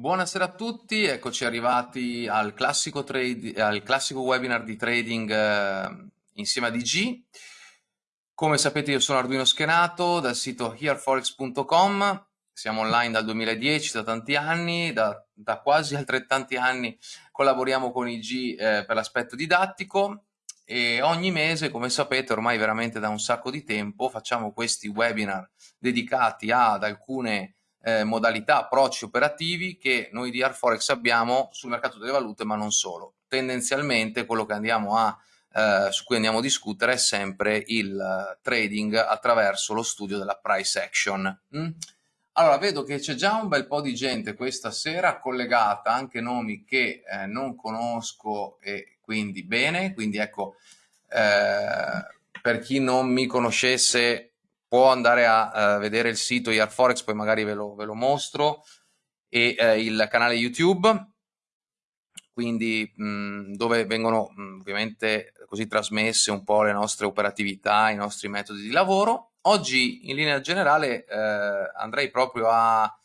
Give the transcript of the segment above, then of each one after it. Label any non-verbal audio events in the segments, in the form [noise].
Buonasera a tutti, eccoci arrivati al classico, trade, al classico webinar di trading eh, insieme a DG. Come sapete io sono Arduino Schenato dal sito hereforex.com, siamo online dal 2010, da tanti anni, da, da quasi altrettanti anni collaboriamo con IG eh, per l'aspetto didattico e ogni mese, come sapete, ormai veramente da un sacco di tempo, facciamo questi webinar dedicati ad alcune eh, modalità, approcci operativi che noi di Arforex abbiamo sul mercato delle valute, ma non solo. Tendenzialmente quello che andiamo a, eh, su cui andiamo a discutere è sempre il uh, trading attraverso lo studio della price action. Mm? Allora, vedo che c'è già un bel po' di gente questa sera collegata, anche nomi che eh, non conosco e quindi bene, quindi ecco, eh, per chi non mi conoscesse può andare a uh, vedere il sito Yarforex, poi magari ve lo, ve lo mostro, e uh, il canale YouTube, quindi mh, dove vengono mh, ovviamente così trasmesse un po' le nostre operatività, i nostri metodi di lavoro. Oggi in linea generale eh, andrei proprio a,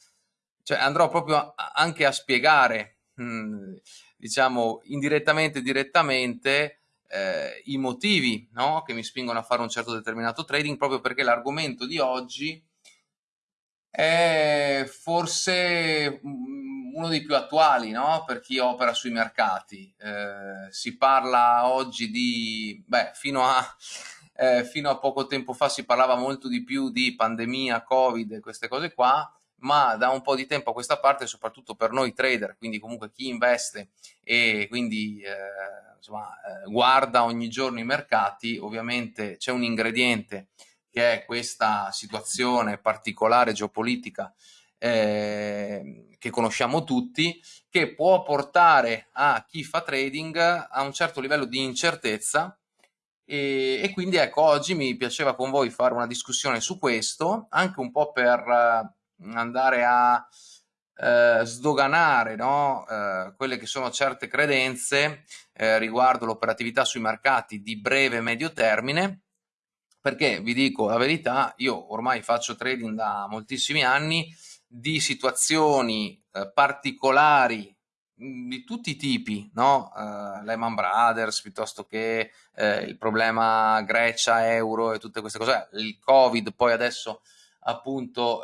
cioè andrò proprio a, anche a spiegare, mh, diciamo indirettamente direttamente, eh, i motivi no? che mi spingono a fare un certo determinato trading proprio perché l'argomento di oggi è forse uno dei più attuali no? per chi opera sui mercati. Eh, si parla oggi di, beh, fino a, eh, fino a poco tempo fa si parlava molto di più di pandemia, covid queste cose qua, ma da un po' di tempo a questa parte, soprattutto per noi trader, quindi comunque chi investe e quindi eh, insomma, eh, guarda ogni giorno i mercati, ovviamente c'è un ingrediente che è questa situazione particolare geopolitica eh, che conosciamo tutti, che può portare a chi fa trading a un certo livello di incertezza. E, e quindi ecco oggi mi piaceva con voi fare una discussione su questo, anche un po' per andare a eh, sdoganare no? eh, quelle che sono certe credenze eh, riguardo l'operatività sui mercati di breve e medio termine, perché vi dico la verità, io ormai faccio trading da moltissimi anni di situazioni eh, particolari di tutti i tipi, no? Uh, Lehman Brothers piuttosto che uh, il problema Grecia, euro e tutte queste cose, il Covid, poi adesso appunto uh,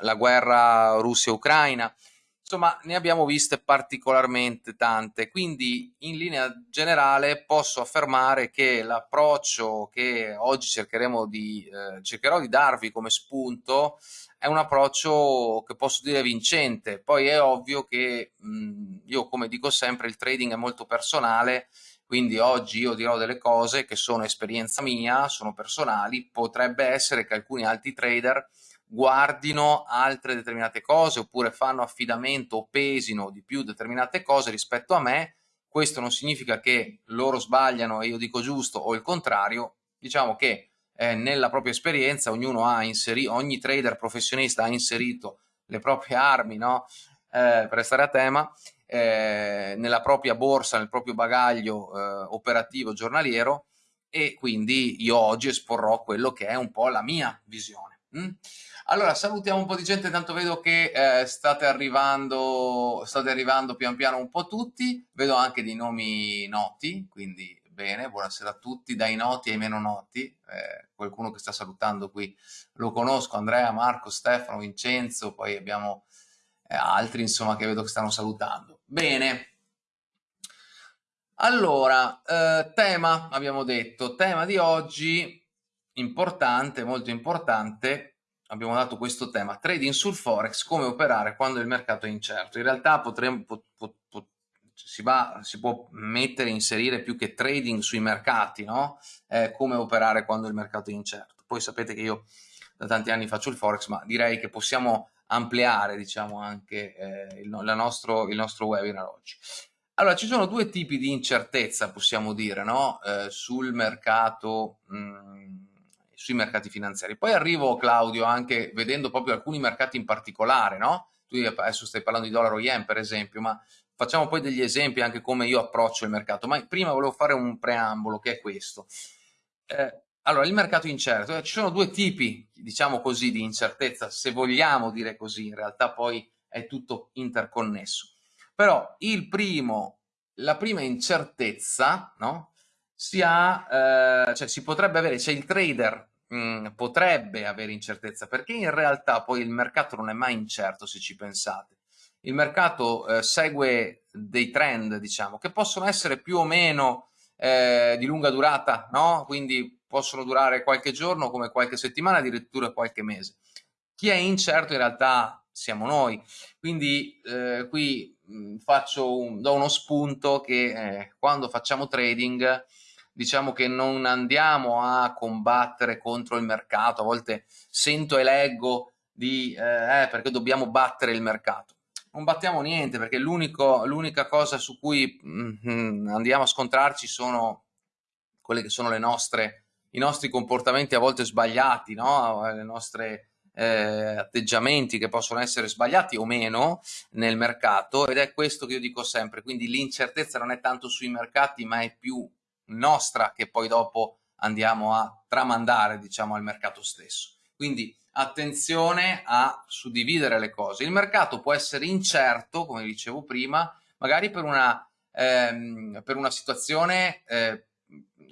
la guerra Russia-Ucraina, insomma ne abbiamo viste particolarmente tante, quindi in linea generale posso affermare che l'approccio che oggi cercheremo di, eh, cercherò di darvi come spunto è un approccio che posso dire vincente, poi è ovvio che mh, io come dico sempre il trading è molto personale, quindi oggi io dirò delle cose che sono esperienza mia, sono personali, potrebbe essere che alcuni altri trader guardino altre determinate cose oppure fanno affidamento o pesino di più determinate cose rispetto a me, questo non significa che loro sbagliano e io dico giusto o il contrario, diciamo che eh, nella propria esperienza ognuno ha inserito, ogni trader professionista ha inserito le proprie armi no? eh, per restare a tema eh, nella propria borsa, nel proprio bagaglio eh, operativo giornaliero e quindi io oggi esporrò quello che è un po' la mia visione. Mm? Allora, salutiamo un po' di gente, tanto vedo che eh, state, arrivando, state arrivando pian piano un po' tutti, vedo anche dei nomi noti, quindi bene, buonasera a tutti, dai noti ai meno noti, eh, qualcuno che sta salutando qui lo conosco, Andrea, Marco, Stefano, Vincenzo, poi abbiamo eh, altri insomma che vedo che stanno salutando. Bene, allora, eh, tema, abbiamo detto, tema di oggi, importante, molto importante, abbiamo dato questo tema, trading sul forex, come operare quando il mercato è incerto. In realtà potremmo, pot, pot, pot, si, va, si, può mettere, inserire più che trading sui mercati, no? Eh, come operare quando il mercato è incerto. Poi sapete che io da tanti anni faccio il forex, ma direi che possiamo ampliare diciamo anche eh, il, nostro, il, nostro, webinar oggi. Allora, ci sono due tipi di incertezza, possiamo dire, no? eh, sul mercato mh, mm, sui mercati finanziari. Poi arrivo, Claudio, anche vedendo proprio alcuni mercati in particolare, no? Tu adesso stai parlando di dollaro yen, per esempio, ma facciamo poi degli esempi anche come io approccio il mercato. Ma prima volevo fare un preambolo, che è questo. Eh, allora, il mercato incerto, eh, ci sono due tipi, diciamo così, di incertezza, se vogliamo dire così, in realtà poi è tutto interconnesso. Però il primo, la prima incertezza, no? Si ha, eh, cioè si potrebbe avere, cioè il trader mh, mm, potrebbe avere incertezza, perché in realtà poi il mercato non è mai incerto se ci pensate. Il mercato eh, segue dei trend, diciamo, che possono essere più o meno eh, di lunga durata, no? Quindi possono durare qualche giorno, come qualche settimana, addirittura qualche mese. Chi è incerto in realtà siamo noi. Quindi eh, qui mh, faccio un, do uno spunto che eh, quando facciamo trading diciamo che non andiamo a combattere contro il mercato, a volte sento e leggo di eh, eh perché dobbiamo battere il mercato. Non battiamo niente perché l'unica cosa su cui mm, andiamo a scontrarci sono quelle che sono le nostre, i nostri comportamenti a volte sbagliati, no? le nostre eh, atteggiamenti che possono essere sbagliati o meno nel mercato ed è questo che io dico sempre, quindi l'incertezza non è tanto sui mercati ma è più nostra che poi dopo andiamo a tramandare diciamo al mercato stesso. Quindi attenzione a suddividere le cose. Il mercato può essere incerto, come dicevo prima, magari per una, ehm, per una situazione eh,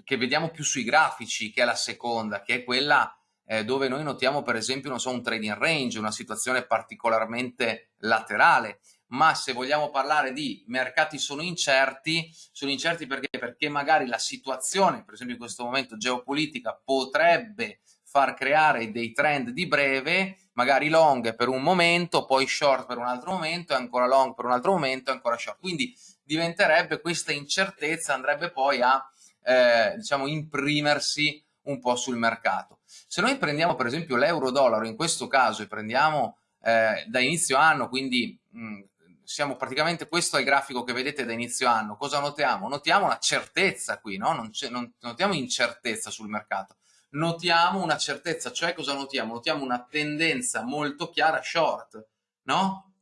che vediamo più sui grafici, che è la seconda, che è quella eh, dove noi notiamo per esempio non so, un trading range, una situazione particolarmente laterale, ma se vogliamo parlare di mercati sono incerti, sono incerti perché? Perché magari la situazione, per esempio in questo momento geopolitica, potrebbe far creare dei trend di breve, magari long per un momento, poi short per un altro momento, ancora long per un altro momento, ancora short. Quindi diventerebbe questa incertezza, andrebbe poi a eh, diciamo imprimersi un po' sul mercato. Se noi prendiamo per esempio l'euro-dollaro in questo caso e prendiamo eh, da inizio anno, quindi mh, siamo praticamente, questo è il grafico che vedete da inizio anno, cosa notiamo? Notiamo una certezza qui, no? non, non notiamo incertezza sul mercato, notiamo una certezza, cioè cosa notiamo? Notiamo una tendenza molto chiara short, no?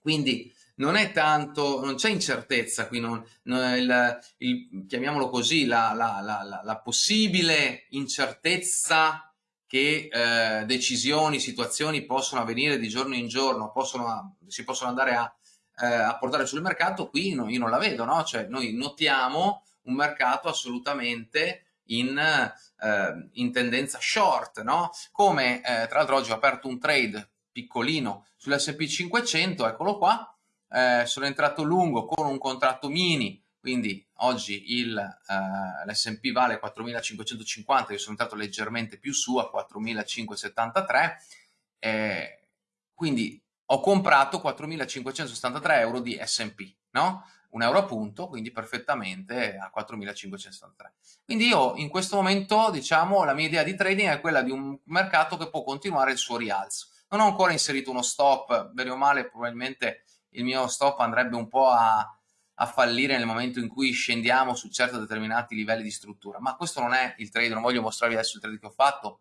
Quindi non è tanto, non c'è incertezza qui, non, non il, il, chiamiamolo così, la, la, la, la possibile incertezza che eh, decisioni, situazioni possono avvenire di giorno in giorno, possono, si possono andare a, eh, a portare sul mercato, qui no, io non la vedo, no? Cioè noi notiamo un mercato assolutamente in, eh, in tendenza short, no? Come eh, tra l'altro oggi ho aperto un trade piccolino sull'S&P 500, eccolo qua, eh, sono entrato lungo con un contratto mini, quindi oggi eh, l'S&P vale 4.550, io sono entrato leggermente più su a 4.573, eh, quindi ho comprato 4.573 euro di S&P, no? Un euro a punto, quindi perfettamente a 4.573. Quindi io in questo momento, diciamo, la mia idea di trading è quella di un mercato che può continuare il suo rialzo. Non ho ancora inserito uno stop, bene o male probabilmente il mio stop andrebbe un po' a, a fallire nel momento in cui scendiamo su certi determinati livelli di struttura. Ma questo non è il trade, non voglio mostrarvi adesso il trade che ho fatto,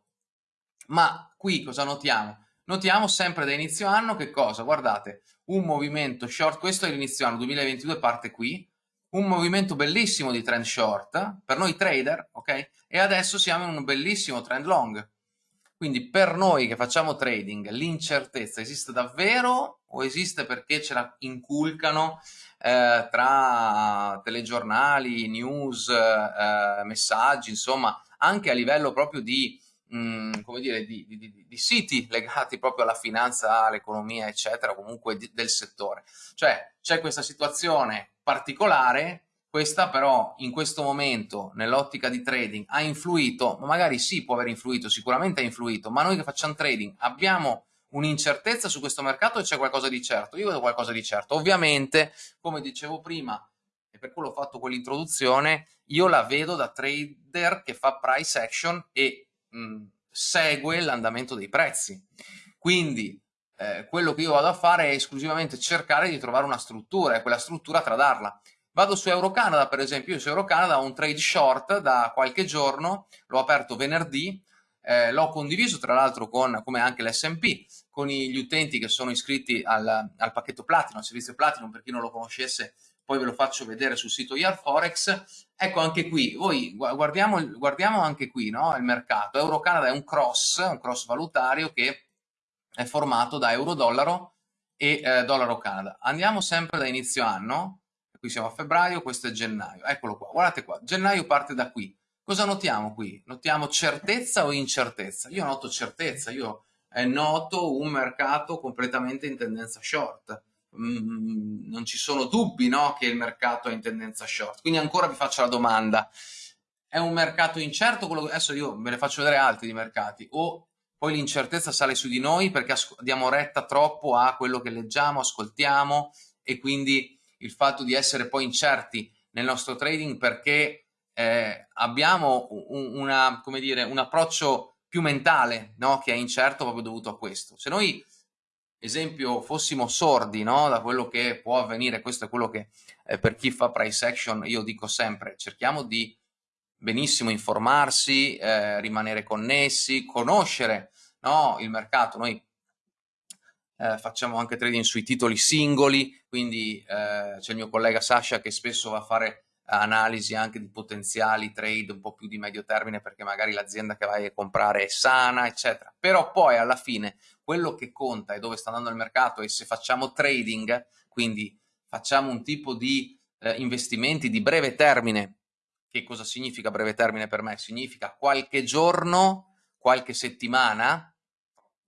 ma qui cosa notiamo? Notiamo sempre da inizio anno che cosa? Guardate, un movimento short, questo è l'inizio anno 2022, parte qui, un movimento bellissimo di trend short per noi trader, ok? E adesso siamo in un bellissimo trend long. Quindi per noi che facciamo trading, l'incertezza esiste davvero o esiste perché ce la inculcano eh, tra telegiornali, news, eh, messaggi, insomma, anche a livello proprio di, mh, mm, come dire, di, di, di, di, siti legati proprio alla finanza, all'economia, eccetera, comunque del settore. Cioè c'è questa situazione particolare questa però in questo momento nell'ottica di trading ha influito, ma magari sì può aver influito, sicuramente ha influito, ma noi che facciamo trading abbiamo un'incertezza su questo mercato e c'è qualcosa di certo? Io vedo qualcosa di certo. Ovviamente, come dicevo prima, e per quello ho fatto quell'introduzione, io la vedo da trader che fa price action e mh, segue l'andamento dei prezzi. Quindi eh, quello che io vado a fare è esclusivamente cercare di trovare una struttura e quella struttura tradarla. Vado su Eurocanada, per esempio, io su Eurocanada ho un trade short da qualche giorno, l'ho aperto venerdì, eh, l'ho condiviso tra l'altro con, come anche l'S&P, con gli utenti che sono iscritti al, al pacchetto Platinum, al servizio Platinum, per chi non lo conoscesse, poi ve lo faccio vedere sul sito Forex. Ecco anche qui, voi guardiamo, guardiamo anche qui no? il mercato. Eurocanada è un cross, un cross valutario che è formato da euro-dollaro e eh, dollaro Canada. Andiamo sempre da inizio anno, qui siamo a febbraio, questo è gennaio, eccolo qua, guardate qua, gennaio parte da qui. Cosa notiamo qui? Notiamo certezza o incertezza? Io noto certezza, io eh, noto un mercato completamente in tendenza short. Mm, non ci sono dubbi no, che il mercato è in tendenza short. Quindi ancora vi faccio la domanda. È un mercato incerto? Quello... Adesso io ve ne faccio vedere altri di mercati. O poi l'incertezza sale su di noi perché diamo retta troppo a quello che leggiamo, ascoltiamo e quindi il fatto di essere poi incerti nel nostro trading perché eh, abbiamo un, una, come dire, un approccio più mentale no? che è incerto proprio dovuto a questo. Se noi, esempio, fossimo sordi no? da quello che può avvenire, questo è quello che eh, per chi fa price action io dico sempre, cerchiamo di benissimo informarsi, eh, rimanere connessi, conoscere no? il mercato. Noi eh, facciamo anche trading sui titoli singoli, quindi eh, c'è il mio collega Sasha che spesso va a fare analisi anche di potenziali trade un po' più di medio termine perché magari l'azienda che vai a comprare è sana, eccetera. Però poi alla fine quello che conta è dove sta andando il mercato e se facciamo trading, quindi facciamo un tipo di eh, investimenti di breve termine che cosa significa breve termine per me? Significa qualche giorno, qualche settimana,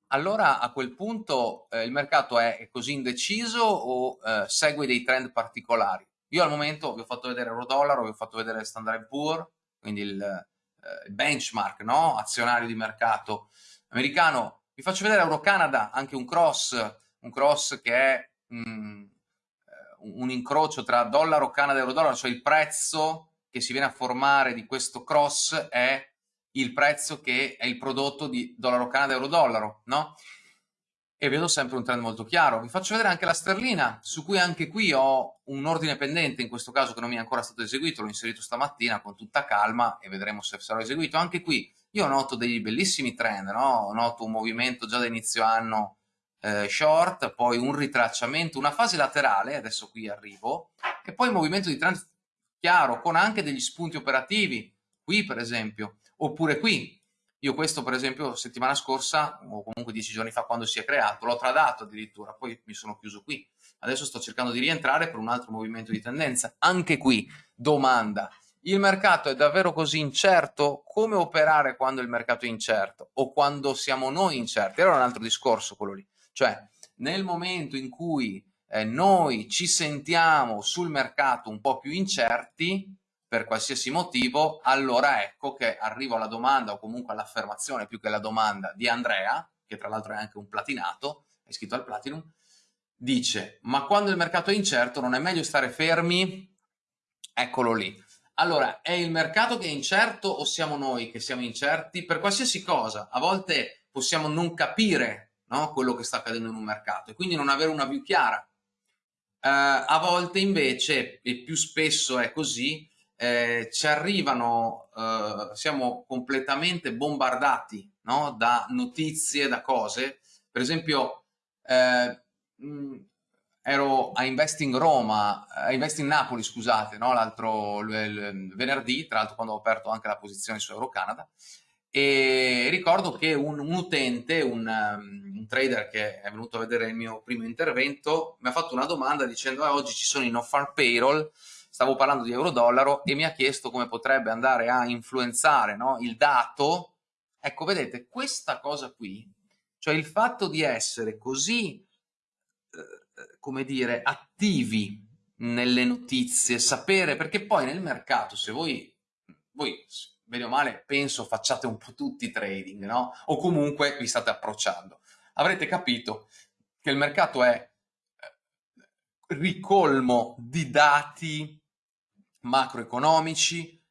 allora a quel punto eh, il mercato è così indeciso o eh, segue dei trend particolari? Io al momento vi ho fatto vedere euro-dollaro, vi ho fatto vedere Standard Poor, quindi il, eh, benchmark no? azionario di mercato americano. Vi faccio vedere Euro-Canada, anche un cross, un cross che è mm, eh, un incrocio tra dollaro, Canada e euro-dollaro, cioè il prezzo che si viene a formare di questo cross è il prezzo che è il prodotto di dollaro Canada euro dollaro, no? E vedo sempre un trend molto chiaro. Vi faccio vedere anche la sterlina, su cui anche qui ho un ordine pendente, in questo caso che non mi è ancora stato eseguito, l'ho inserito stamattina con tutta calma e vedremo se sarà eseguito. Anche qui io noto dei bellissimi trend, no? Noto un movimento già da inizio anno eh, short, poi un ritracciamento, una fase laterale, adesso qui arrivo, e poi il movimento di trend chiaro, con anche degli spunti operativi, qui per esempio, oppure qui. Io questo per esempio settimana scorsa, o comunque dieci giorni fa quando si è creato, l'ho tradato addirittura, poi mi sono chiuso qui. Adesso sto cercando di rientrare per un altro movimento di tendenza. Anche qui, domanda, il mercato è davvero così incerto? Come operare quando il mercato è incerto? O quando siamo noi incerti? Era un altro discorso quello lì. Cioè, nel momento in cui eh, noi ci sentiamo sul mercato un po' più incerti per qualsiasi motivo, allora ecco che arrivo alla domanda o comunque all'affermazione più che alla domanda di Andrea, che tra l'altro è anche un platinato, è iscritto al Platinum, dice ma quando il mercato è incerto non è meglio stare fermi? Eccolo lì. Allora, è il mercato che è incerto o siamo noi che siamo incerti? Per qualsiasi cosa, a volte possiamo non capire no, quello che sta accadendo in un mercato e quindi non avere una view chiara Uh, a volte invece, e più spesso è così, eh, ci arrivano, uh, siamo completamente bombardati no? da notizie, da cose. Per esempio, eh, mh, ero a Investing Roma, a Investing Napoli, scusate, no? l'altro venerdì, tra l'altro quando ho aperto anche la posizione su Eurocanada, e ricordo che un, un utente, un, um, un, trader che è venuto a vedere il mio primo intervento, mi ha fatto una domanda dicendo ah, oggi ci sono i no-farm payroll, stavo parlando di euro-dollaro e mi ha chiesto come potrebbe andare a influenzare no, il dato. Ecco, vedete, questa cosa qui, cioè il fatto di essere così, eh, come dire, attivi nelle notizie, sapere, perché poi nel mercato, se voi, voi bene o male, penso facciate un po' tutti trading, no? O comunque vi state approcciando. Avrete capito che il mercato è eh, ricolmo di dati macroeconomici,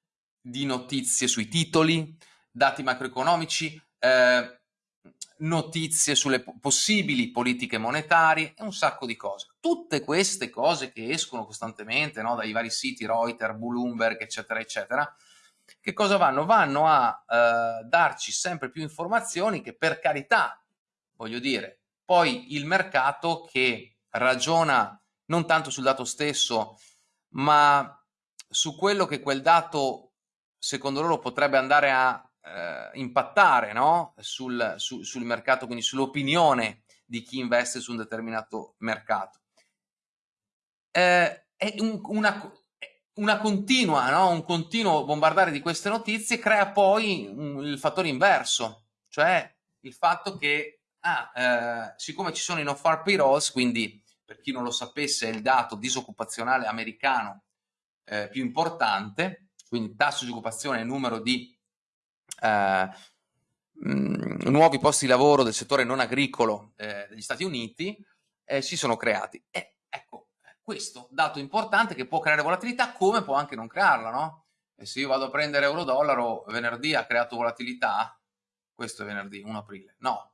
di notizie sui titoli, dati macroeconomici, eh, notizie sulle possibili politiche monetarie e un sacco di cose. Tutte queste cose che escono costantemente no, dai vari siti Reuters, Bloomberg, eccetera, eccetera, che cosa vanno? Vanno a eh, darci sempre più informazioni che per carità, voglio dire, poi il mercato che ragiona non tanto sul dato stesso, ma su quello che quel dato secondo loro potrebbe andare a eh, impattare no? sul, su, sul mercato, quindi sull'opinione di chi investe su un determinato mercato. Eh, è un, una, una continua, no? un continuo bombardare di queste notizie crea poi un, il fattore inverso, cioè il fatto che, ah, eh, siccome ci sono i no-far payrolls, quindi per chi non lo sapesse è il dato disoccupazionale americano eh, più importante, quindi tasso di occupazione e numero di eh, mh, nuovi posti di lavoro del settore non agricolo eh, degli Stati Uniti, eh, si sono creati. E ecco, questo dato importante che può creare volatilità come può anche non crearla, no? E se io vado a prendere euro-dollaro, venerdì ha creato volatilità, questo è venerdì, 1 aprile, no.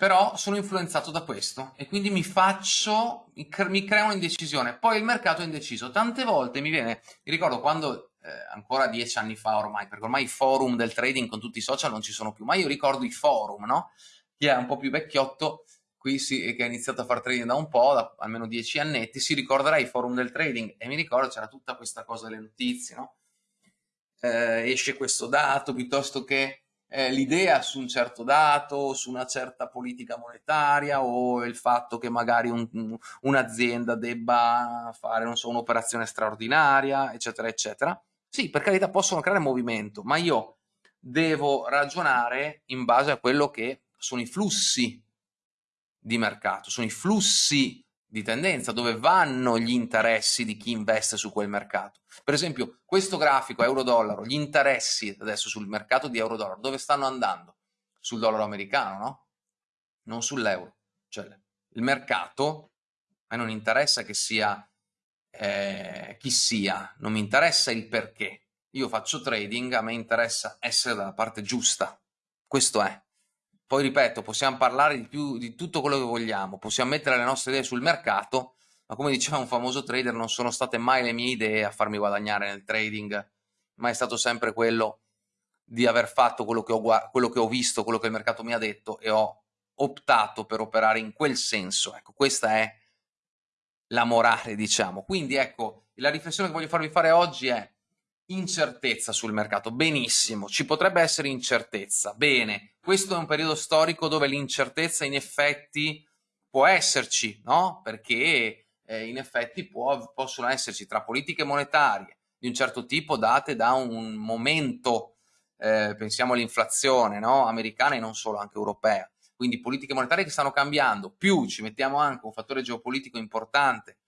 Però sono influenzato da questo e quindi mi faccio, mi, cre mi crea un'indecisione. Poi il mercato è indeciso. Tante volte mi viene, mi ricordo quando, eh, ancora dieci anni fa ormai, perché ormai i forum del trading con tutti i social non ci sono più, ma io ricordo i forum, no? Chi è un po' più vecchiotto, qui si, che ha iniziato a fare trading da un po', da almeno dieci annetti, si ricorderà i forum del trading e mi ricordo c'era tutta questa cosa delle notizie, no? eh, esce questo dato piuttosto che eh, l'idea su un certo dato, su una certa politica monetaria o il fatto che magari un, un'azienda debba fare, so, un'operazione straordinaria, eccetera, eccetera. Sì, per carità possono creare movimento, ma io devo ragionare in base a quello che sono i flussi di mercato, sono i flussi di tendenza, dove vanno gli interessi di chi investe su quel mercato. Per esempio, questo grafico euro-dollaro, gli interessi adesso sul mercato di euro-dollaro, dove stanno andando? Sul dollaro americano, no? Non sull'euro. Cioè, il mercato, a me non interessa che sia eh, chi sia, non mi interessa il perché. Io faccio trading, a me interessa essere dalla parte giusta. Questo è. Poi ripeto, possiamo parlare di, più, di tutto quello che vogliamo, possiamo mettere le nostre idee sul mercato, ma come diceva un famoso trader, non sono state mai le mie idee a farmi guadagnare nel trading, ma è stato sempre quello di aver fatto quello che ho, quello che ho visto, quello che il mercato mi ha detto e ho optato per operare in quel senso. Ecco, questa è la morale, diciamo. Quindi ecco, la riflessione che voglio farvi fare oggi è incertezza sul mercato. Benissimo, ci potrebbe essere incertezza. Bene, questo è un periodo storico dove l'incertezza in effetti può esserci, no? Perché eh, in effetti può, possono esserci tra politiche monetarie di un certo tipo date da un momento, eh, pensiamo all'inflazione no? americana e non solo, anche europea. Quindi politiche monetarie che stanno cambiando, più ci mettiamo anche un fattore geopolitico importante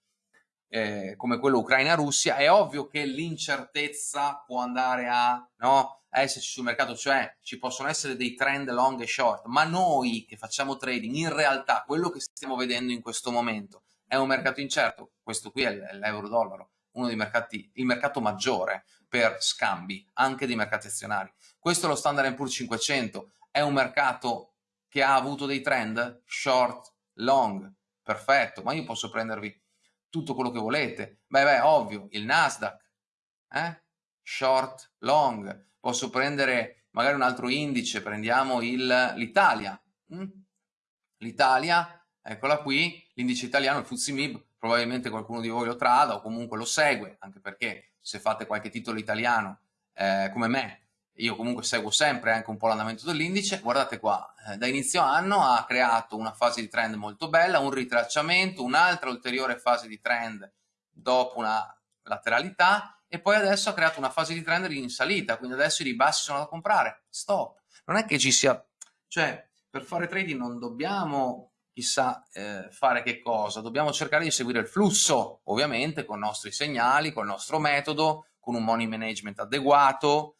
eh, come quello Ucraina-Russia, è ovvio che l'incertezza può andare a, no, esserci sul mercato, cioè ci possono essere dei trend long e short, ma noi che facciamo trading, in realtà quello che stiamo vedendo in questo momento è un mercato incerto, questo qui è l'euro-dollaro, uno dei mercati, il mercato maggiore per scambi, anche dei mercati azionari. Questo è lo Standard Poor's 500, è un mercato che ha avuto dei trend short, long, perfetto, ma io posso prendervi tutto quello che volete. Beh, beh, ovvio, il Nasdaq, eh? short, long, posso prendere magari un altro indice, prendiamo l'Italia. Mm? L'Italia, eccola qui, l'indice italiano, il FTSE probabilmente qualcuno di voi lo trada o comunque lo segue, anche perché se fate qualche titolo italiano eh, come me, io comunque seguo sempre anche un po' l'andamento dell'indice, guardate qua, eh, da inizio anno ha creato una fase di trend molto bella, un ritracciamento, un'altra ulteriore fase di trend dopo una lateralità e poi adesso ha creato una fase di trend in salita, quindi adesso i ribassi sono da comprare, stop. Non è che ci sia, cioè per fare trading non dobbiamo chissà eh, fare che cosa, dobbiamo cercare di seguire il flusso, ovviamente con i nostri segnali, con il nostro metodo, con un money management adeguato,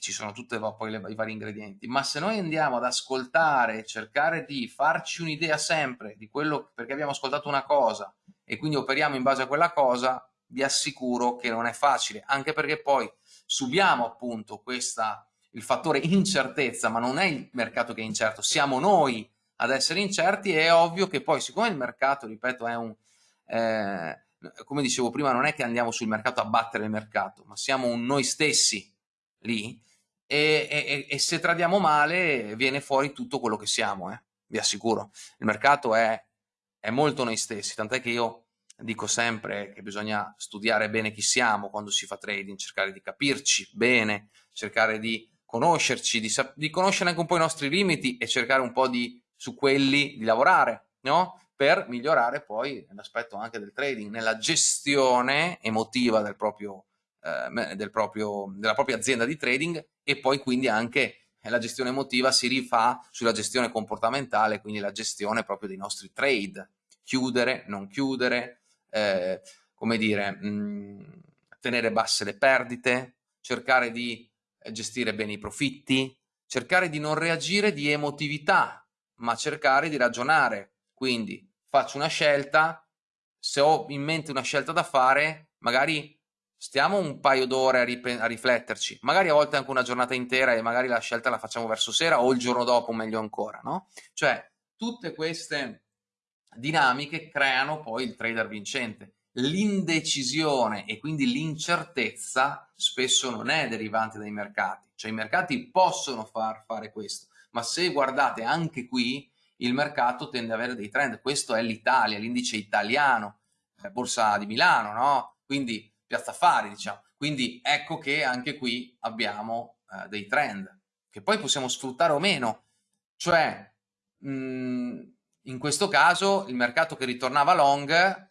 ci sono tutti poi le, i vari ingredienti, ma se noi andiamo ad ascoltare, cercare di farci un'idea sempre di quello perché abbiamo ascoltato una cosa e quindi operiamo in base a quella cosa, vi assicuro che non è facile, anche perché poi subiamo appunto questa, il fattore incertezza, ma non è il mercato che è incerto, siamo noi ad essere incerti è ovvio che poi siccome il mercato, ripeto, è un... Eh, come dicevo prima, non è che andiamo sul mercato a battere il mercato, ma siamo noi stessi lì, e, e, e, se tradiamo male viene fuori tutto quello che siamo, eh? vi assicuro. Il mercato è, è molto noi stessi, tant'è che io dico sempre che bisogna studiare bene chi siamo quando si fa trading, cercare di capirci bene, cercare di conoscerci, di, di, conoscere anche un po' i nostri limiti e cercare un po' di, su quelli di lavorare, no? Per migliorare poi l'aspetto anche del trading, nella gestione emotiva del proprio, eh, del proprio, della propria azienda di trading e poi quindi anche la gestione emotiva si rifà sulla gestione comportamentale, quindi la gestione proprio dei nostri trade, chiudere, non chiudere, eh, come dire, mh, mm, tenere basse le perdite, cercare di eh, gestire bene i profitti, cercare di non reagire di emotività, ma cercare di ragionare. Quindi faccio una scelta, se ho in mente una scelta da fare, magari stiamo un paio d'ore a, a, rifletterci, magari a volte anche una giornata intera e magari la scelta la facciamo verso sera o il giorno dopo, meglio ancora, no? Cioè, tutte queste dinamiche creano poi il trader vincente l'indecisione e quindi l'incertezza spesso non è derivante dai mercati, cioè i mercati possono far fare questo, ma se guardate anche qui il mercato tende ad avere dei trend, questo è l'Italia, l'indice italiano, eh, borsa di Milano, no? Quindi piazza affari, diciamo. Quindi ecco che anche qui abbiamo eh, dei trend che poi possiamo sfruttare o meno, cioè mh, mm, in questo caso il mercato che ritornava long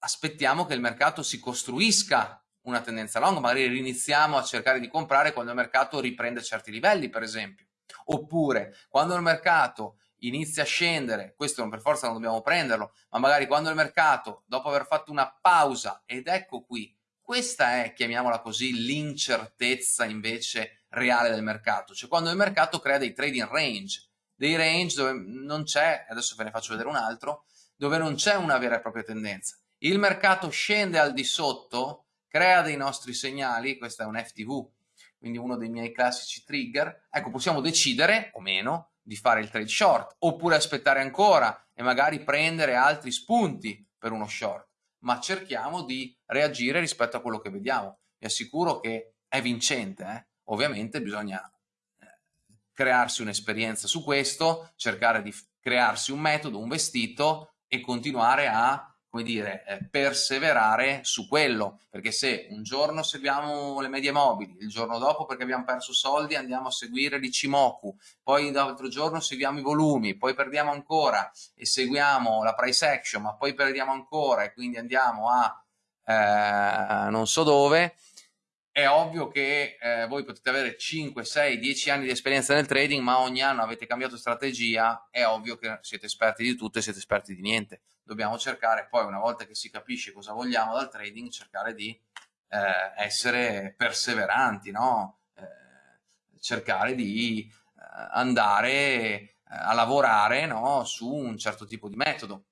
aspettiamo che il mercato si costruisca una tendenza long, magari riniziamo a cercare di comprare quando il mercato riprende certi livelli, per esempio. Oppure, quando il mercato inizia a scendere, questo non per forza non dobbiamo prenderlo, ma magari quando il mercato, dopo aver fatto una pausa, ed ecco qui, questa è, chiamiamola così, l'incertezza invece reale del mercato, cioè quando il mercato crea dei trading range, dei range dove non c'è, adesso ve ne faccio vedere un altro, dove non c'è una vera e propria tendenza. Il mercato scende al di sotto, crea dei nostri segnali, questo è un FTV, quindi uno dei miei classici trigger, ecco possiamo decidere o meno di fare il trade short oppure aspettare ancora e magari prendere altri spunti per uno short, ma cerchiamo di reagire rispetto a quello che vediamo. Vi assicuro che è vincente, eh? ovviamente bisogna eh, crearsi un'esperienza su questo, cercare di crearsi un metodo, un vestito e continuare a come dire, eh, perseverare su quello, perché se un giorno seguiamo le medie mobili, il giorno dopo perché abbiamo perso soldi andiamo a seguire l'Ichimoku, poi l'altro giorno seguiamo i volumi, poi perdiamo ancora e seguiamo la price action, ma poi perdiamo ancora e quindi andiamo a eh, non so dove, è ovvio che eh, voi potete avere 5, 6, 10 anni di esperienza nel trading, ma ogni anno avete cambiato strategia, è ovvio che siete esperti di tutto e siete esperti di niente. Dobbiamo cercare poi, una volta che si capisce cosa vogliamo dal trading, cercare di eh, essere perseveranti, no? eh, cercare di eh, andare eh, a lavorare no? su un certo tipo di metodo.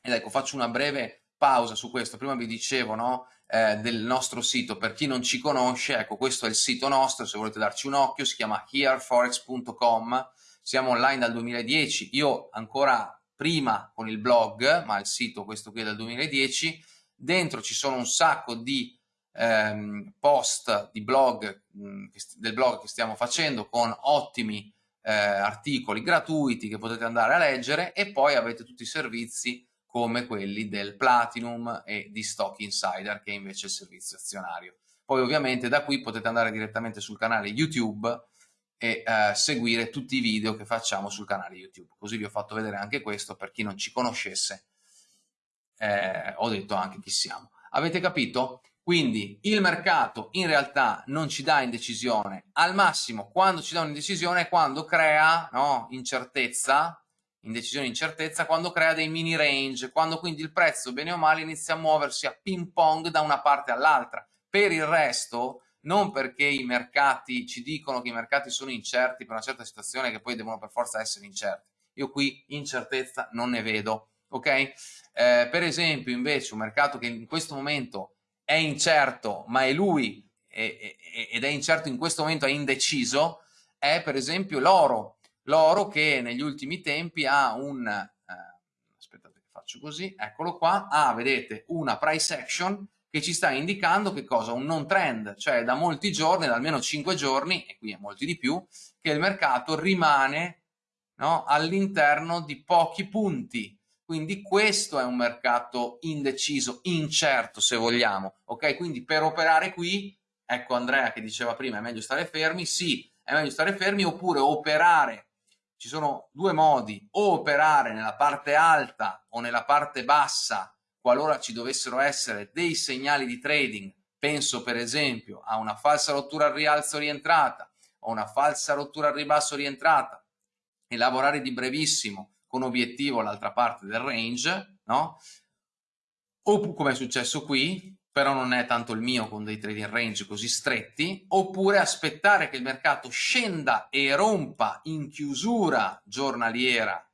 Ed ecco, faccio una breve pausa su questo. Prima vi dicevo, no? eh, del nostro sito. Per chi non ci conosce, ecco questo è il sito nostro, se volete darci un occhio, si chiama hereforex.com, siamo online dal 2010, io ancora prima con il blog, ma il sito questo qui è del 2010, dentro ci sono un sacco di ehm, post di blog, mh, mm, del blog che stiamo facendo con ottimi eh, articoli gratuiti che potete andare a leggere e poi avete tutti i servizi come quelli del Platinum e di Stock Insider che è invece il servizio azionario. Poi ovviamente da qui potete andare direttamente sul canale YouTube e eh, seguire tutti i video che facciamo sul canale YouTube. Così vi ho fatto vedere anche questo per chi non ci conoscesse. Eh, ho detto anche chi siamo. Avete capito? Quindi il mercato in realtà non ci dà indecisione, al massimo quando ci dà un'indecisione è quando crea no, incertezza indecisione incertezza quando crea dei mini range, quando quindi il prezzo bene o male inizia a muoversi a ping pong da una parte all'altra. Per il resto, non perché i mercati ci dicono che i mercati sono incerti per una certa situazione che poi devono per forza essere incerti. Io qui incertezza non ne vedo, ok? Eh, per esempio invece un mercato che in questo momento è incerto, ma è lui ed è incerto in questo momento, è indeciso, è per esempio l'oro l'oro che negli ultimi tempi ha un, eh, aspettate che faccio così, eccolo qua, ha, vedete, una price action che ci sta indicando che cosa? Un non trend, cioè da molti giorni, da almeno 5 giorni, e qui è molti di più, che il mercato rimane no, all'interno di pochi punti. Quindi questo è un mercato indeciso, incerto se vogliamo, ok? Quindi per operare qui, ecco Andrea che diceva prima è meglio stare fermi, sì, è meglio stare fermi oppure operare ci sono due modi o operare nella parte alta o nella parte bassa qualora ci dovessero essere dei segnali di trading penso per esempio a una falsa rottura al rialzo rientrata o una falsa rottura al ribasso rientrata e lavorare di brevissimo con obiettivo all'altra parte del range no? o come è successo qui però non è tanto il mio con dei trading range così stretti, oppure aspettare che il mercato scenda e rompa in chiusura giornaliera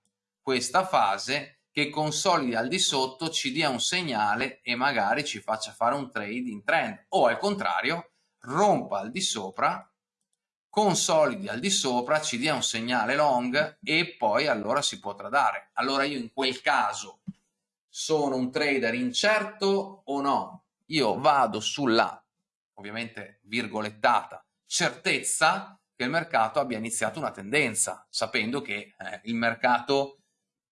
questa fase, che consolidi al di sotto, ci dia un segnale e magari ci faccia fare un trade in trend, o al contrario, rompa al di sopra, consolidi al di sopra, ci dia un segnale long e poi allora si può tradare. Allora io in quel caso sono un trader incerto o no? io vado sulla, ovviamente virgolettata, certezza che il mercato abbia iniziato una tendenza, sapendo che eh, il mercato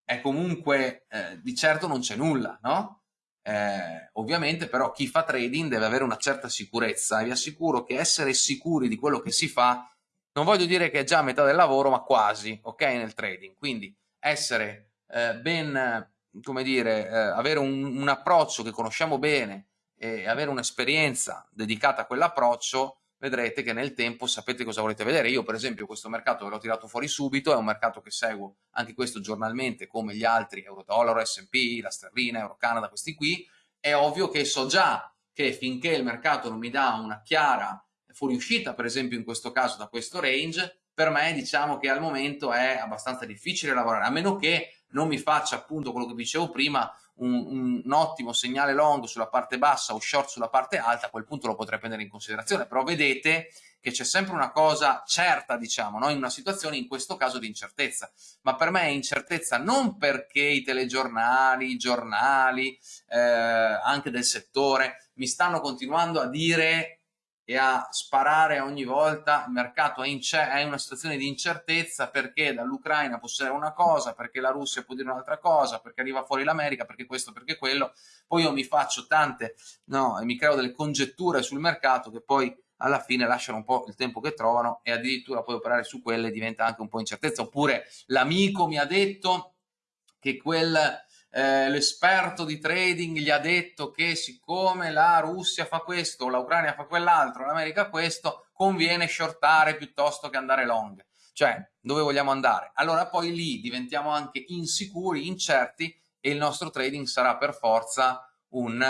è comunque, eh, di certo non c'è nulla, no? Eh, ovviamente però chi fa trading deve avere una certa sicurezza e vi assicuro che essere sicuri di quello che si fa, non voglio dire che è già a metà del lavoro, ma quasi, ok, nel trading. Quindi essere eh, ben, come dire, eh, avere un, un approccio che conosciamo bene, e avere un'esperienza dedicata a quell'approccio, vedrete che nel tempo sapete cosa volete vedere. Io per esempio questo mercato ve l'ho tirato fuori subito, è un mercato che seguo anche questo giornalmente come gli altri, Euro-Dollaro, S&P, la sterlina, Euro-Canada, questi qui, è ovvio che so già che finché il mercato non mi dà una chiara fuoriuscita, per esempio in questo caso da questo range, per me diciamo che al momento è abbastanza difficile lavorare, a meno che non mi faccia appunto quello che dicevo prima, un, un, ottimo segnale long sulla parte bassa o short sulla parte alta, a quel punto lo potrei prendere in considerazione, però vedete che c'è sempre una cosa certa, diciamo, no? in una situazione in questo caso di incertezza, ma per me è incertezza non perché i telegiornali, i giornali, eh, anche del settore, mi stanno continuando a dire e a sparare ogni volta, il mercato è è in una situazione di incertezza perché dall'Ucraina può essere una cosa, perché la Russia può dire un'altra cosa, perché arriva fuori l'America, perché questo, perché quello, poi io mi faccio tante, no, e mi creo delle congetture sul mercato che poi alla fine lasciano un po' il tempo che trovano e addirittura poi operare su quelle diventa anche un po' incertezza, oppure l'amico mi ha detto che quel eh, l'esperto di trading gli ha detto che siccome la Russia fa questo, l'Ucraina fa quell'altro, l'America questo, conviene shortare piuttosto che andare long. Cioè, dove vogliamo andare? Allora poi lì diventiamo anche insicuri, incerti e il nostro trading sarà per forza un,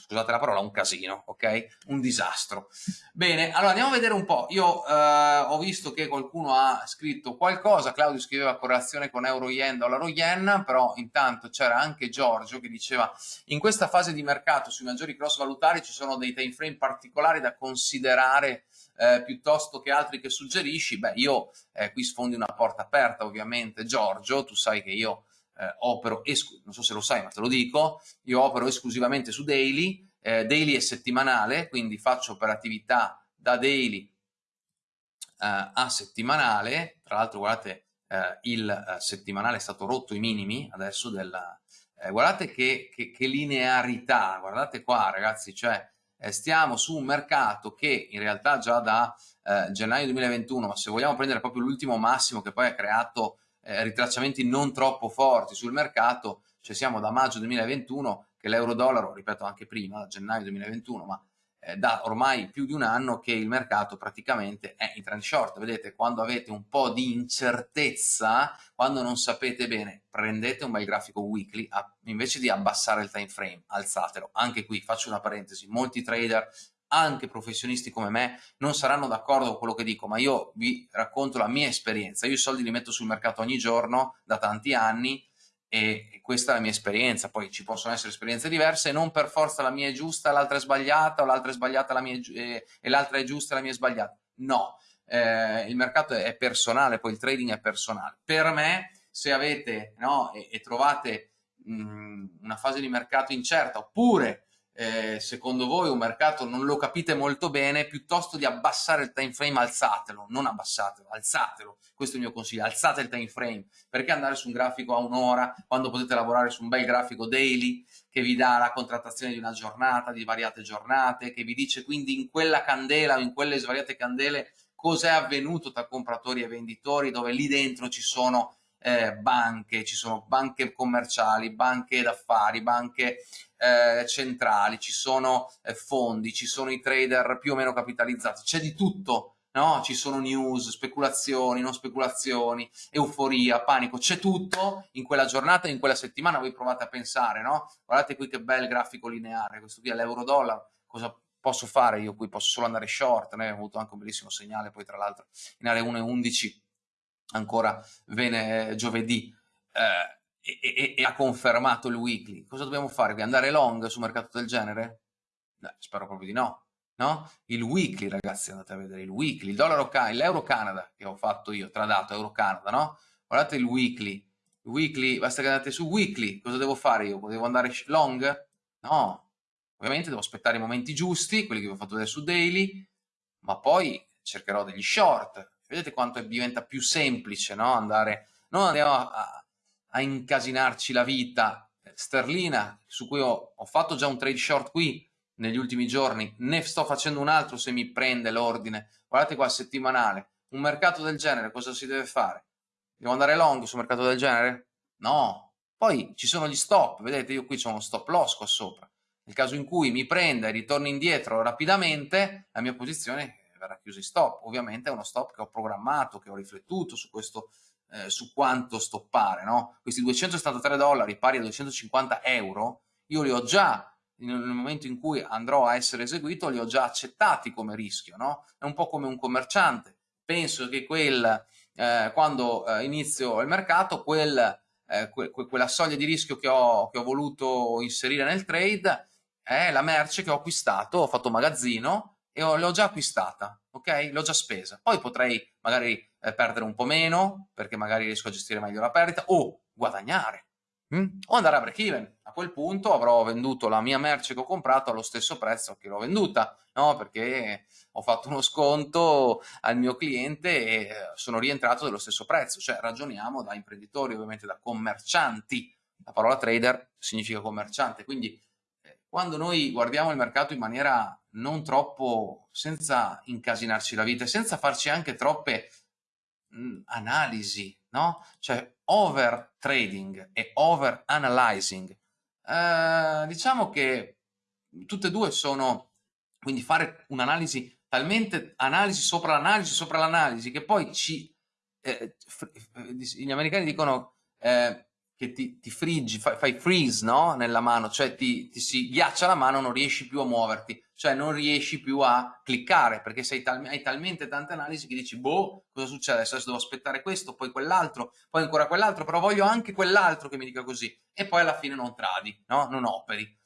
scusate la parola, un casino, ok? Un disastro. Bene, allora andiamo a vedere un po'. Io eh, ho visto che qualcuno ha scritto qualcosa, Claudio scriveva correlazione con euro-yen, dollaro-yen, però intanto c'era anche Giorgio che diceva in questa fase di mercato sui maggiori cross valutari ci sono dei time frame particolari da considerare eh, piuttosto che altri che suggerisci. Beh, io eh, qui sfondi una porta aperta ovviamente, Giorgio, tu sai che io eh, opero, non so se lo sai ma te lo dico, io opero esclusivamente su daily, eh, daily è settimanale, quindi faccio operatività da daily eh, a settimanale, tra l'altro guardate eh, il eh, settimanale è stato rotto i minimi adesso della... Eh, guardate che, che, che, linearità, guardate qua ragazzi, cioè stiamo su un mercato che in realtà già da gennaio 2021, ma se vogliamo prendere proprio l'ultimo massimo che poi ha creato eh, ritracciamenti non troppo forti sul mercato, cioè siamo da maggio 2021 che l'euro-dollaro, ripeto anche prima, gennaio 2021, ma eh, da ormai più di un anno che il mercato praticamente è in trend short. Vedete, quando avete un po' di incertezza, quando non sapete bene, prendete un bel grafico weekly, a, invece di abbassare il time frame, alzatelo. Anche qui faccio una parentesi, molti trader anche professionisti come me non saranno d'accordo con quello che dico, ma io vi racconto la mia esperienza. Io i soldi li metto sul mercato ogni giorno da tanti anni e questa è la mia esperienza. Poi ci possono essere esperienze diverse, non per forza la mia è giusta, l'altra è sbagliata, o l'altra è sbagliata la mia è eh, e l'altra è giusta e la mia è sbagliata. No, eh, il mercato è personale, poi il trading è personale. Per me, se avete no, e, e trovate mh, una fase di mercato incerta, oppure eh, secondo voi un mercato non lo capite molto bene, piuttosto di abbassare il time frame alzatelo, non abbassatelo, alzatelo. Questo è il mio consiglio, alzate il time frame. Perché andare su un grafico a un'ora quando potete lavorare su un bel grafico daily che vi dà la contrattazione di una giornata, di variate giornate, che vi dice quindi in quella candela o in quelle svariate candele cos'è avvenuto tra compratori e venditori, dove lì dentro ci sono eh, banche, ci sono banche commerciali, banche d'affari, banche eh, centrali, ci sono eh, fondi, ci sono i trader più o meno capitalizzati, c'è di tutto, no? Ci sono news, speculazioni, non speculazioni, euforia, panico, c'è tutto in quella giornata, in quella settimana, voi provate a pensare, no? Guardate qui che bel grafico lineare, questo qui è l'euro-dollaro, cosa posso fare io qui? Posso solo andare short, ne ho avuto anche un bellissimo segnale poi tra l'altro in area 1,11 ancora vene, giovedì eh, e, e, e, ha confermato il weekly. Cosa dobbiamo fare? Andare long su un mercato del genere? No, spero proprio di no. No? Il weekly, ragazzi, andate a vedere il weekly, il dollaro l'euro Canada che ho fatto io, tradato euro Canada, no? Guardate il weekly, weekly, basta che andate su weekly, cosa devo fare io? Devo andare long? No, ovviamente devo aspettare i momenti giusti, quelli che vi ho fatto vedere su daily, ma poi cercherò degli short, Vedete quanto diventa più semplice no? andare, non andiamo a, a, incasinarci la vita. Sterlina, su cui ho, ho fatto già un trade short qui negli ultimi giorni, ne sto facendo un altro se mi prende l'ordine. Guardate qua, settimanale. Un mercato del genere, cosa si deve fare? Devo andare long su mercato del genere? No. Poi ci sono gli stop, vedete io qui c'ho uno stop loss qua sopra. Nel caso in cui mi prenda e ritorni indietro rapidamente, la mia posizione verrà chiuso in stop. Ovviamente è uno stop che ho programmato, che ho riflettuto su questo, eh, su quanto stoppare, no? Questi 273 dollari pari a 250 euro, io li ho già, nel momento in cui andrò a essere eseguito, li ho già accettati come rischio, no? È un po' come un commerciante. Penso che quel, eh, quando eh, inizio il mercato, quel, eh, que, que, quella soglia di rischio che ho, che ho voluto inserire nel trade è la merce che ho acquistato, ho fatto magazzino, e l'ho già acquistata, ok? L'ho già spesa. Poi potrei magari eh, perdere un po' meno, perché magari riesco a gestire meglio la perdita, o guadagnare, mm? o andare a break even. A quel punto avrò venduto la mia merce che ho comprato allo stesso prezzo che l'ho venduta, no? Perché ho fatto uno sconto al mio cliente e eh, sono rientrato dello stesso prezzo. Cioè ragioniamo da imprenditori, ovviamente da commercianti. La parola trader significa commerciante, quindi quando noi guardiamo il mercato in maniera non troppo, senza incasinarci la vita, senza farci anche troppe mh, analisi, no? Cioè over trading e over analyzing, eh, diciamo che tutte e due sono, quindi fare un'analisi, talmente analisi sopra l'analisi sopra l'analisi, che poi ci, eh, gli americani dicono eh, che ti, ti friggi, fai, fai, freeze no? nella mano, cioè ti, ti, si ghiaccia la mano, non riesci più a muoverti, cioè non riesci più a cliccare perché tal, hai talmente tante analisi che dici, boh, cosa succede? Adesso devo aspettare questo, poi quell'altro, poi ancora quell'altro, però voglio anche quell'altro che mi dica così e poi alla fine non tradi, no? non operi.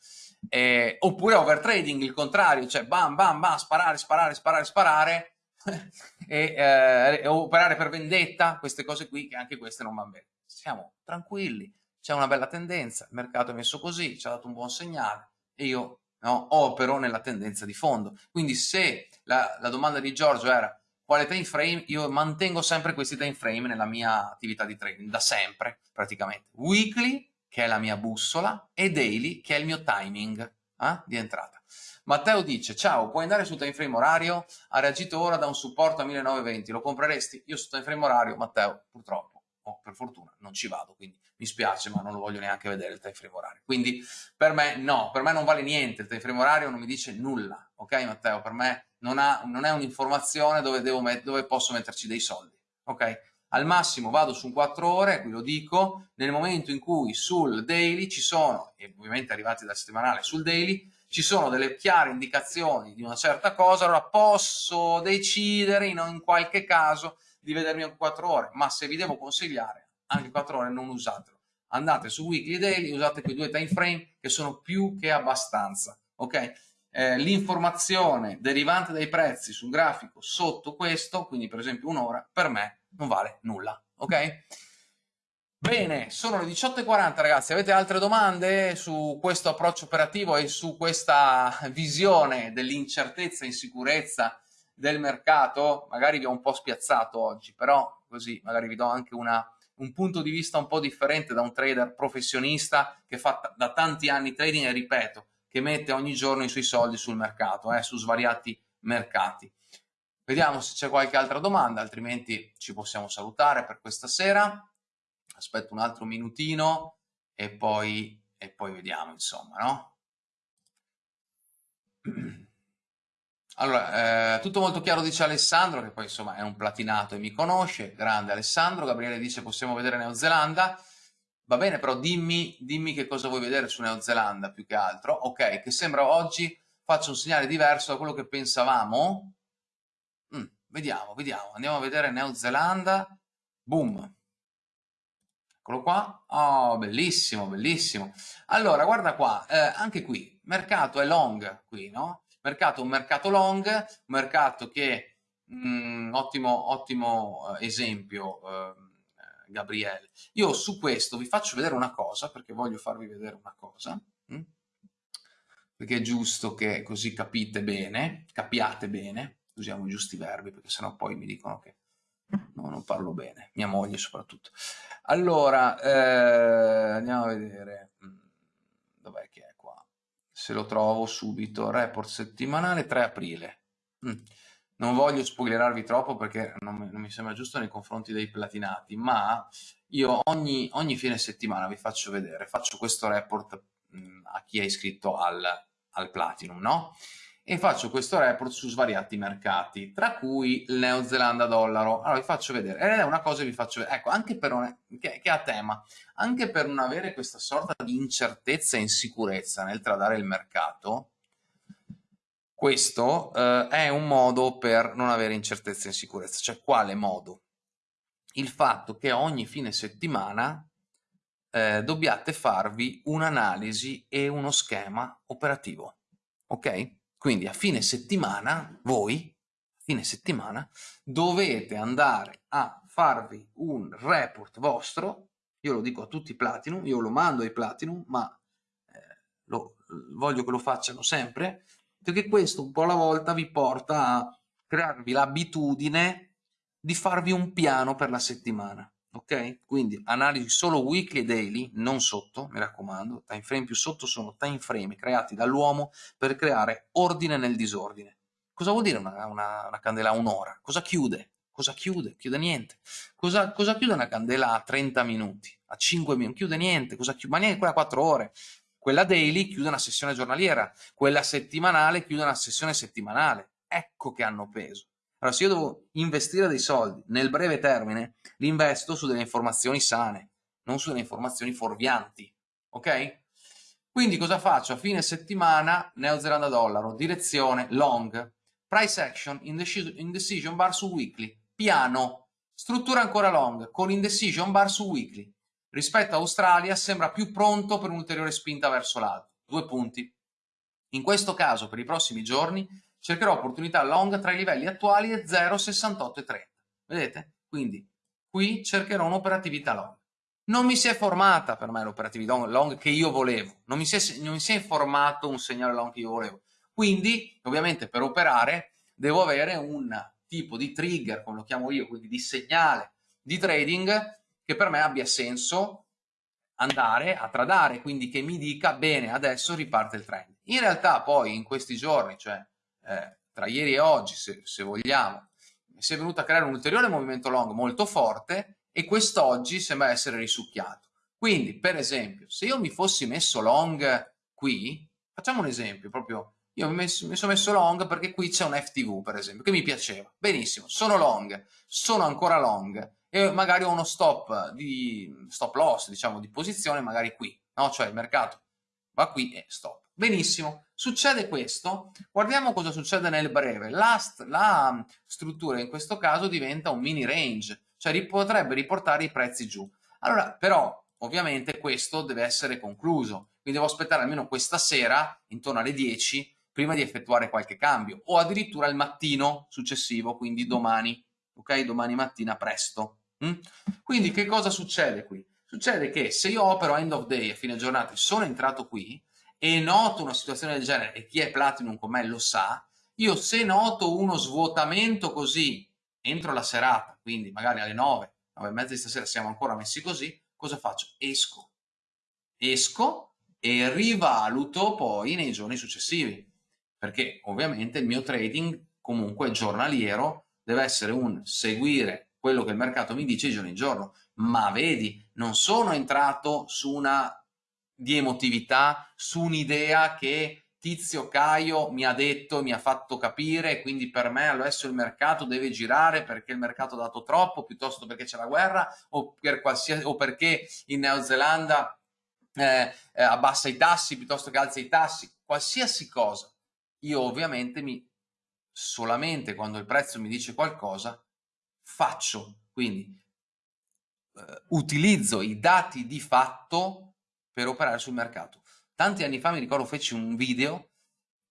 Eh, oppure overtrading, il contrario, cioè bam, bam, bam, sparare, sparare, sparare, sparare [laughs] e eh, operare per vendetta, queste cose qui che anche queste non vanno bene siamo tranquilli, c'è una bella tendenza, il mercato è messo così, ci ha dato un buon segnale e io no, opero nella tendenza di fondo. Quindi se la, la domanda di Giorgio era quale time frame, io mantengo sempre questi time frame nella mia attività di trading, da sempre praticamente. Weekly, che è la mia bussola, e daily, che è il mio timing eh, di entrata. Matteo dice, ciao, puoi andare sul time frame orario? Ha reagito ora da un supporto a 1920, lo compreresti? Io sul time frame orario, Matteo, purtroppo oh, per fortuna non ci vado, quindi mi spiace, ma non lo voglio neanche vedere il time frame orario. Quindi per me no, per me non vale niente, il time frame orario non mi dice nulla, ok Matteo? Per me non, ha, non è un'informazione dove, dove posso metterci dei soldi, ok? Al massimo vado su un 4 ore, qui lo dico, nel momento in cui sul daily ci sono, e ovviamente arrivati dal settimanale sul daily, ci sono delle chiare indicazioni di una certa cosa, allora posso decidere in, in qualche caso di vedermi in 4 ore, ma se vi devo consigliare, anche 4 ore non usatelo. Andate su weekly daily, usate quei due time frame che sono più che abbastanza, ok? Eh, l'informazione derivante dai prezzi sul grafico sotto questo, quindi per esempio un'ora, per me non vale nulla, ok? Bene, sono le 18.40 ragazzi, avete altre domande su questo approccio operativo e su questa visione dell'incertezza insicurezza del mercato, magari vi ho un po' spiazzato oggi, però così magari vi do anche una, un punto di vista un po' differente da un trader professionista che fa da tanti anni trading e ripeto, che mette ogni giorno i suoi soldi sul mercato, eh, su svariati mercati. Vediamo se c'è qualche altra domanda, altrimenti ci possiamo salutare per questa sera. Aspetto un altro minutino e poi, e poi vediamo, insomma, no? Allora, eh, tutto molto chiaro dice Alessandro, che poi insomma è un platinato e mi conosce, grande Alessandro. Gabriele dice possiamo vedere Neozelanda. Va bene, però dimmi, dimmi che cosa vuoi vedere su Neozelanda più che altro. Ok, che sembra oggi faccia un segnale diverso da quello che pensavamo. Mm, vediamo, vediamo. Andiamo a vedere Neozelanda. Boom. Eccolo qua. Oh, bellissimo, bellissimo. Allora, guarda qua, eh, anche qui, mercato è long qui, no? Mercato un mercato long, un mercato che, mh, mm, ottimo, ottimo eh, esempio, eh, Gabriele. Io su questo vi faccio vedere una cosa, perché voglio farvi vedere una cosa, mh? Mm? perché è giusto che così capite bene, capiate bene, usiamo i giusti verbi, perché sennò poi mi dicono che no, non parlo bene, mia moglie soprattutto. Allora, eh, andiamo a vedere, mm, dov'è che è? Se lo trovo subito, report settimanale 3 aprile. Mm. Non voglio spoilerarvi troppo perché non non mi, sembra giusto nei confronti dei platinati, ma io ogni, ogni fine settimana vi faccio vedere, faccio questo report mm, a chi è iscritto al, al Platinum, no? E faccio questo report su svariati mercati, tra cui il Neozelanda dollaro. Allora vi faccio vedere, ed è una cosa che vi faccio vedere, ecco, anche per un, che, che a tema, anche per non avere questa sorta di incertezza e insicurezza nel tradare il mercato, questo eh, è un modo per non avere incertezza e insicurezza. Cioè, quale modo? Il fatto che ogni fine settimana eh, dobbiate farvi un'analisi e uno schema operativo, ok? Quindi a fine settimana, voi, a fine settimana, dovete andare a farvi un report vostro, io lo dico a tutti i Platinum, io lo mando ai Platinum, ma eh, lo, voglio che lo facciano sempre, perché questo un po' alla volta vi porta a crearvi l'abitudine di farvi un piano per la settimana ok? Quindi analisi solo weekly e daily, non sotto, mi raccomando, time frame più sotto sono time frame creati dall'uomo per creare ordine nel disordine. Cosa vuol dire una, una, una candela a un'ora? Cosa chiude? Cosa chiude? Chiude niente. Cosa, cosa, chiude una candela a 30 minuti? A 5 minuti? Chiude niente. Cosa chiude? Ma neanche quella a 4 ore. Quella daily chiude una sessione giornaliera. Quella settimanale chiude una sessione settimanale. Ecco che hanno peso. Allora, se io devo investire dei soldi nel breve termine, li investo su delle informazioni sane, non su delle informazioni fuorvianti, ok? Quindi cosa faccio? A fine settimana, Neozelanda dollaro, direzione long, price action, indecision bar su weekly, piano, struttura ancora long, con indecision bar su weekly. Rispetto a Australia sembra più pronto per un'ulteriore spinta verso l'alto. Due punti. In questo caso, per i prossimi giorni, cercherò opportunità long tra i livelli attuali e 0, 68 e 30. Vedete? Quindi qui cercherò un'operatività long. Non mi si è formata per me l'operatività long che io volevo, non mi, si è, non mi si è formato un segnale long che io volevo. Quindi, ovviamente, per operare devo avere un tipo di trigger, come lo chiamo io, quindi di segnale di trading che per me abbia senso andare a tradare, quindi che mi dica bene, adesso riparte il trend. In realtà poi in questi giorni, cioè eh, tra ieri e oggi, se, se vogliamo, si è venuto a creare un ulteriore movimento long molto forte e quest'oggi sembra essere risucchiato. Quindi, per esempio, se io mi fossi messo long qui, facciamo un esempio, proprio, io mi, messo, mi sono messo long perché qui c'è un FTV, per esempio, che mi piaceva. Benissimo, sono long, sono ancora long e magari ho uno stop di stop loss, diciamo, di posizione magari qui, no? Cioè il mercato va qui e stop. Benissimo, succede questo, guardiamo cosa succede nel breve. La, la struttura in questo caso diventa un mini range, cioè potrebbe riportare i prezzi giù. Allora, però, ovviamente questo deve essere concluso, quindi devo aspettare almeno questa sera, intorno alle 10, prima di effettuare qualche cambio, o addirittura il mattino successivo, quindi domani, ok? Domani mattina presto. Mm? Quindi che cosa succede qui? Succede che se io opero end of day a fine giornata e sono entrato qui, e noto una situazione del genere, e chi è Platinum con me lo sa, io se noto uno svuotamento così entro la serata, quindi magari alle 9, 9 e mezza di stasera siamo ancora messi così, cosa faccio? Esco. Esco e rivaluto poi nei giorni successivi, perché ovviamente il mio trading comunque giornaliero, deve essere un seguire quello che il mercato mi dice giorno in giorno, ma vedi, non sono entrato su una di emotività, su un'idea che Tizio Caio mi ha detto, mi ha fatto capire, quindi per me adesso il mercato deve girare perché il mercato ha dato troppo, piuttosto perché c'è la guerra o, per o perché in Neozelanda eh, eh, abbassa i tassi piuttosto che alza i tassi, qualsiasi cosa. Io ovviamente mi, solamente quando il prezzo mi dice qualcosa, faccio, quindi eh, utilizzo i dati di fatto per operare sul mercato. Tanti anni fa mi ricordo feci un video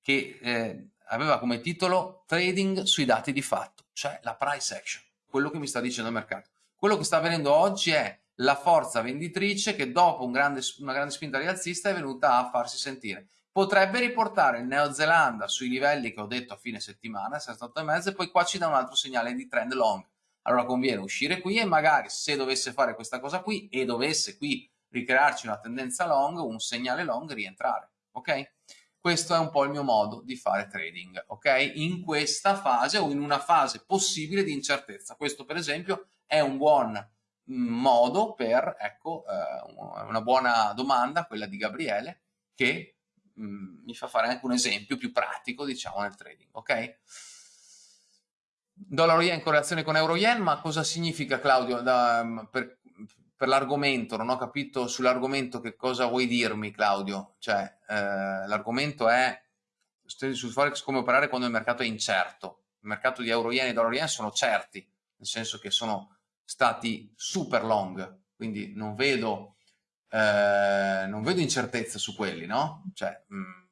che eh, aveva come titolo Trading sui dati di fatto, cioè la price action, quello che mi sta dicendo il mercato. Quello che sta avvenendo oggi è la forza venditrice che dopo un grande, una grande spinta rialzista è venuta a farsi sentire. Potrebbe riportare il Neozelanda sui livelli che ho detto a fine settimana, 68,5 e poi qua ci dà un altro segnale di trend long. Allora conviene uscire qui e magari se dovesse fare questa cosa qui e dovesse qui ricrearci una tendenza long, un segnale long, rientrare, ok? Questo è un po' il mio modo di fare trading, ok? In questa fase o in una fase possibile di incertezza. Questo per esempio è un buon mm, modo per, ecco, eh, una buona domanda, quella di Gabriele, che mh, mm, mi fa fare anche un esempio più pratico, diciamo, nel trading, ok? Dollaro yen in correlazione con euro yen, ma cosa significa Claudio da, mm, per, per l'argomento, non ho capito sull'argomento che cosa vuoi dirmi Claudio, cioè eh, l'argomento è sul forex come operare quando il mercato è incerto, il mercato di euro yen e dollaro yen sono certi, nel senso che sono stati super long, quindi non vedo, eh, non vedo incertezze su quelli, no? Cioè, mh, mm,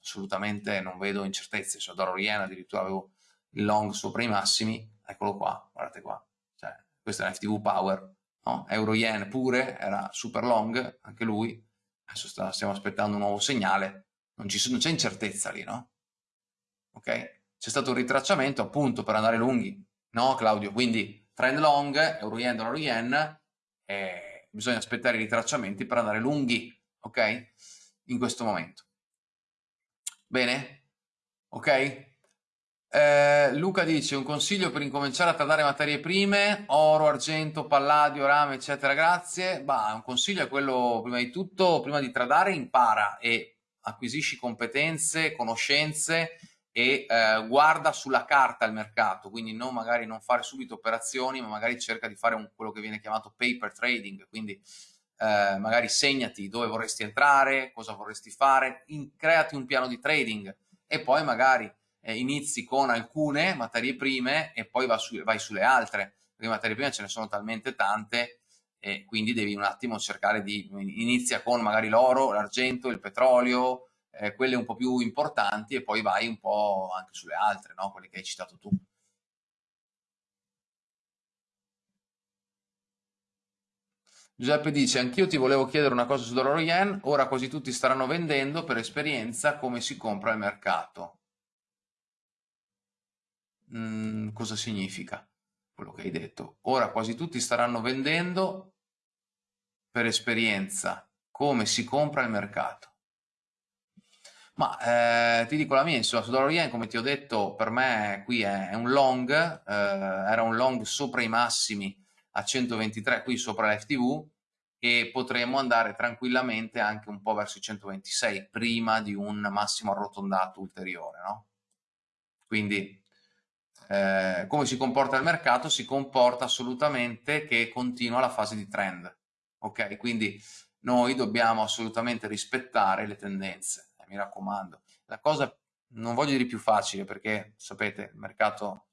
assolutamente non vedo incertezze, su dollaro yen addirittura avevo il long sopra i massimi, eccolo qua, guardate qua, cioè, questo è l'FTV Power, no? euro yen pure era super long, anche lui, adesso sta, stiamo aspettando un nuovo segnale, non c'è incertezza lì, no? Ok? C'è stato un ritracciamento appunto per andare lunghi, no Claudio? Quindi trend long, euro yen, dollaro yen, eh, bisogna aspettare i ritracciamenti per andare lunghi, ok? In questo momento. Bene? Ok? Eh, Luca dice un consiglio per incominciare a tradare materie prime, oro, argento, palladio, rame, eccetera, grazie. Bah, un consiglio è quello, prima di tutto, prima di tradare, impara e acquisisci competenze, conoscenze e eh, guarda sulla carta il mercato, quindi non magari non fare subito operazioni, ma magari cerca di fare un, quello che viene chiamato paper trading, quindi eh, magari segnati dove vorresti entrare, cosa vorresti fare, in, creati un piano di trading e poi magari eh, inizi con alcune materie prime e poi va su, vai sulle altre, perché materie prime ce ne sono talmente tante e quindi devi un attimo cercare di, inizia con magari l'oro, l'argento, il petrolio, eh, quelle un po' più importanti e poi vai un po' anche sulle altre, no? quelle che hai citato tu. Giuseppe dice, anch'io ti volevo chiedere una cosa su dollaro yen, ora quasi tutti staranno vendendo per esperienza come si compra al mercato mhmm, cosa significa quello che hai detto. Ora quasi tutti staranno vendendo per esperienza come si compra il mercato. Ma eh, ti dico la mia, insomma, su Dollar Yen, come ti ho detto, per me qui è, è un long, eh, era un long sopra i massimi a 123 qui sopra l'FTV e potremmo andare tranquillamente anche un po' verso i 126 prima di un massimo arrotondato ulteriore, no? Quindi eh, come si comporta il mercato? Si comporta assolutamente che continua la fase di trend. Ok? Quindi noi dobbiamo assolutamente rispettare le tendenze, eh, mi raccomando. La cosa non voglio dire più facile perché sapete, il mercato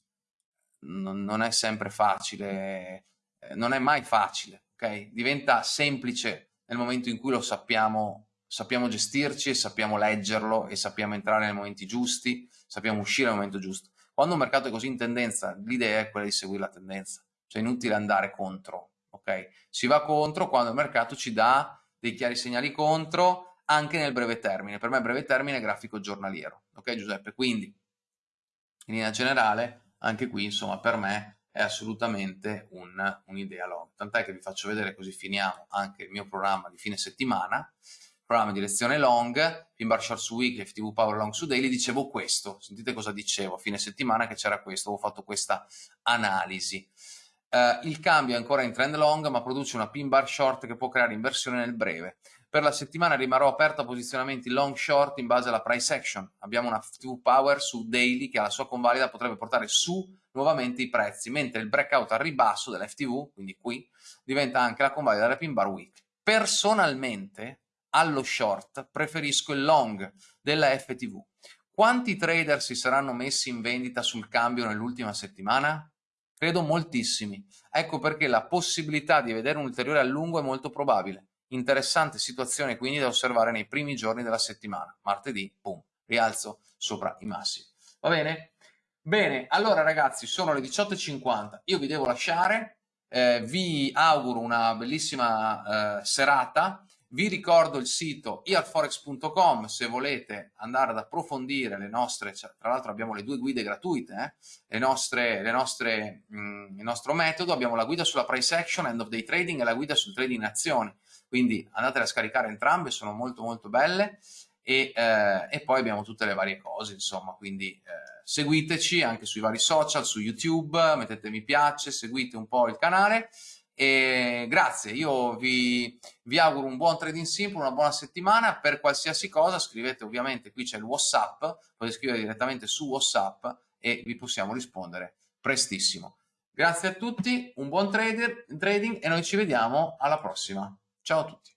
non, non è sempre facile, eh, non è mai facile, ok? Diventa semplice nel momento in cui lo sappiamo, sappiamo gestirci e sappiamo leggerlo e sappiamo entrare nei momenti giusti, sappiamo uscire al momento giusto. Quando un mercato è così in tendenza, l'idea è quella di seguire la tendenza, cioè è inutile andare contro, ok? Si va contro quando il mercato ci dà dei chiari segnali contro anche nel breve termine. Per me breve termine è grafico giornaliero, ok Giuseppe? Quindi, in linea generale, anche qui, insomma, per me è assolutamente un'idea un long. Tant'è che vi faccio vedere, così finiamo anche il mio programma di fine settimana. Programma di lezione long, pin bar short su weekly, FTV power long su daily, dicevo questo, sentite cosa dicevo, a fine settimana che c'era questo, avevo fatto questa analisi. Uh, il cambio è ancora in trend long, ma produce una pin bar short che può creare inversione nel breve. Per la settimana rimarrò aperto a posizionamenti long short in base alla price action. Abbiamo una FTV power su daily che alla sua convalida potrebbe portare su nuovamente i prezzi, mentre il breakout al ribasso dell'FTV, quindi qui, diventa anche la convalida della pin bar weekly. Personalmente, allo short preferisco il long della FTV. Quanti trader si saranno messi in vendita sul cambio nell'ultima settimana? Credo moltissimi. Ecco perché la possibilità di vedere un ulteriore allungo è molto probabile. Interessante situazione quindi da osservare nei primi giorni della settimana. Martedì, boom, rialzo sopra i massimi. Va bene? Bene, allora ragazzi, sono le 18.50, io vi devo lasciare, eh, vi auguro una bellissima eh, serata, vi ricordo il sito iarforex.com se volete andare ad approfondire le nostre, cioè, tra l'altro abbiamo le due guide gratuite, eh, le nostre, le nostre, mh, mm, il nostro metodo, abbiamo la guida sulla price action, end of day trading e la guida sul trading in azioni, quindi andate a scaricare entrambe, sono molto molto belle e, eh, e poi abbiamo tutte le varie cose, insomma, quindi eh, seguiteci anche sui vari social, su YouTube, mettete mi piace, seguite un po' il canale e grazie, io vi, vi, auguro un buon trading simple, una buona settimana, per qualsiasi cosa scrivete ovviamente, qui c'è il Whatsapp, potete scrivere direttamente su Whatsapp e vi possiamo rispondere prestissimo. Grazie a tutti, un buon trader, trading e noi ci vediamo alla prossima. Ciao a tutti.